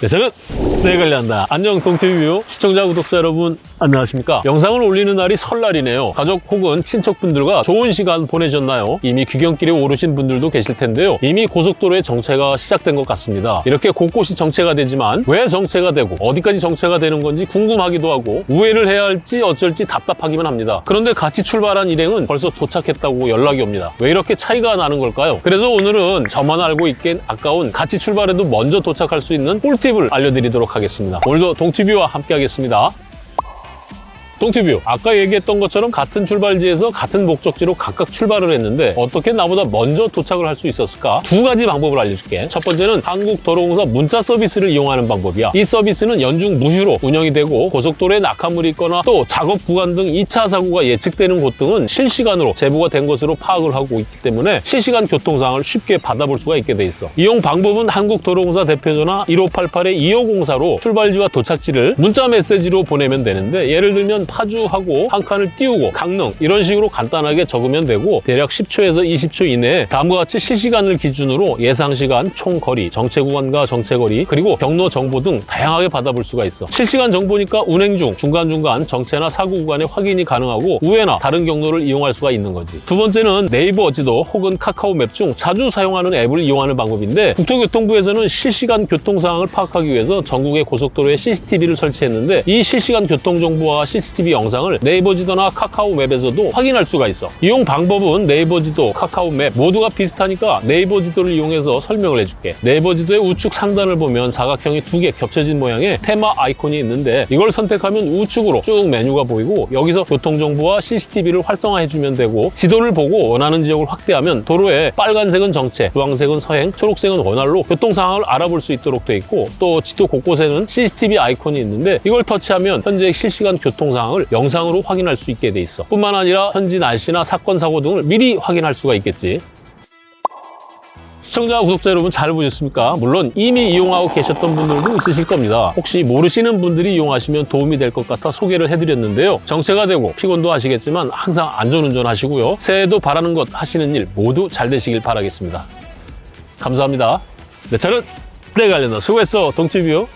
네, 저는 네 관리한다. 안녕 동티뷰 시청자 구독자 여러분 안녕하십니까? 영상을 올리는 날이 설날이네요. 가족 혹은 친척분들과 좋은 시간 보내셨나요? 이미 귀경길에 오르신 분들도 계실 텐데요. 이미 고속도로의 정체가 시작된 것 같습니다. 이렇게 곳곳이 정체가 되지만 왜 정체가 되고 어디까지 정체가 되는 건지 궁금하기도 하고 우회를 해야 할지 어쩔지 답답하기만 합니다. 그런데 같이 출발한 일행은 벌써 도착했다고 연락이 옵니다. 왜 이렇게 차이가 나는 걸까요? 그래서 오늘은 저만 알고 있기엔 아까운 같이 출발해도 먼저 도착할 수 있는 꿀팁 을 알려드리도록 하겠습니다. 오늘도 동티뷰와 함께 하겠습니다. 동티뷰 아까 얘기했던 것처럼 같은 출발지에서 같은 목적지로 각각 출발을 했는데 어떻게 나보다 먼저 도착을 할 수 있었을까? 두 가지 방법을 알려줄게. 첫 번째는 한국도로공사 문자 서비스를 이용하는 방법이야. 이 서비스는 연중 무휴로 운영이 되고 고속도로에 낙하물이 있거나 또 작업 구간 등 2차 사고가 예측되는 곳 등은 실시간으로 제보가 된 것으로 파악을 하고 있기 때문에 실시간 교통상을 쉽게 받아볼 수가 있게 돼 있어. 이용 방법은 한국도로공사 대표전화 1588-2504로 출발지와 도착지를 문자 메시지로 보내면 되는데 예를 들면 파주하고 한 칸을 띄우고 강릉 이런 식으로 간단하게 적으면 되고 대략 10초에서 20초 이내에 다음과 같이 실시간을 기준으로 예상 시간, 총 거리, 정체 구간과 정체 거리 그리고 경로 정보 등 다양하게 받아볼 수가 있어. 실시간 정보니까 운행 중 중간중간 정체나 사고 구간의 확인이 가능하고 우회나 다른 경로를 이용할 수가 있는 거지. 두 번째는 네이버 지도 혹은 카카오 맵 중 자주 사용하는 앱을 이용하는 방법인데 국토교통부에서는 실시간 교통 상황을 파악하기 위해서 전국의 고속도로에 CCTV를 설치했는데 이 실시간 교통 정보와 CCTV 영상을 네이버 지도나 카카오 맵에서도 확인할 수가 있어. 이용 방법은 네이버 지도, 카카오 맵 모두가 비슷하니까 네이버 지도를 이용해서 설명을 해줄게. 네이버 지도의 우측 상단을 보면 사각형이 두 개 겹쳐진 모양의 테마 아이콘이 있는데 이걸 선택하면 우측으로 쭉 메뉴가 보이고 여기서 교통정보와 CCTV를 활성화해주면 되고 지도를 보고 원하는 지역을 확대하면 도로에 빨간색은 정체, 주황색은 서행, 초록색은 원활로 교통 상황을 알아볼 수 있도록 돼 있고 또 지도 곳곳에는 CCTV 아이콘이 있는데 이걸 터치하면 현재 실시간 교통 상황 을 영상으로 확인할 수 있게 돼 있어 뿐만 아니라 현지 날씨나 사건 사고 등을 미리 확인할 수가 있겠지 시청자, 구독자 여러분 잘 보셨습니까? 물론 이미 이용하고 계셨던 분들도 있으실 겁니다. 혹시 모르시는 분들이 이용하시면 도움이 될 것 같아 소개를 해드렸는데요. 정체가 되고 피곤도 하시겠지만 항상 안전운전 하시고요. 새해에도 바라는 것 하시는 일 모두 잘 되시길 바라겠습니다. 감사합니다. 내 차는 내가 알려다 수고했어, 동티뷰.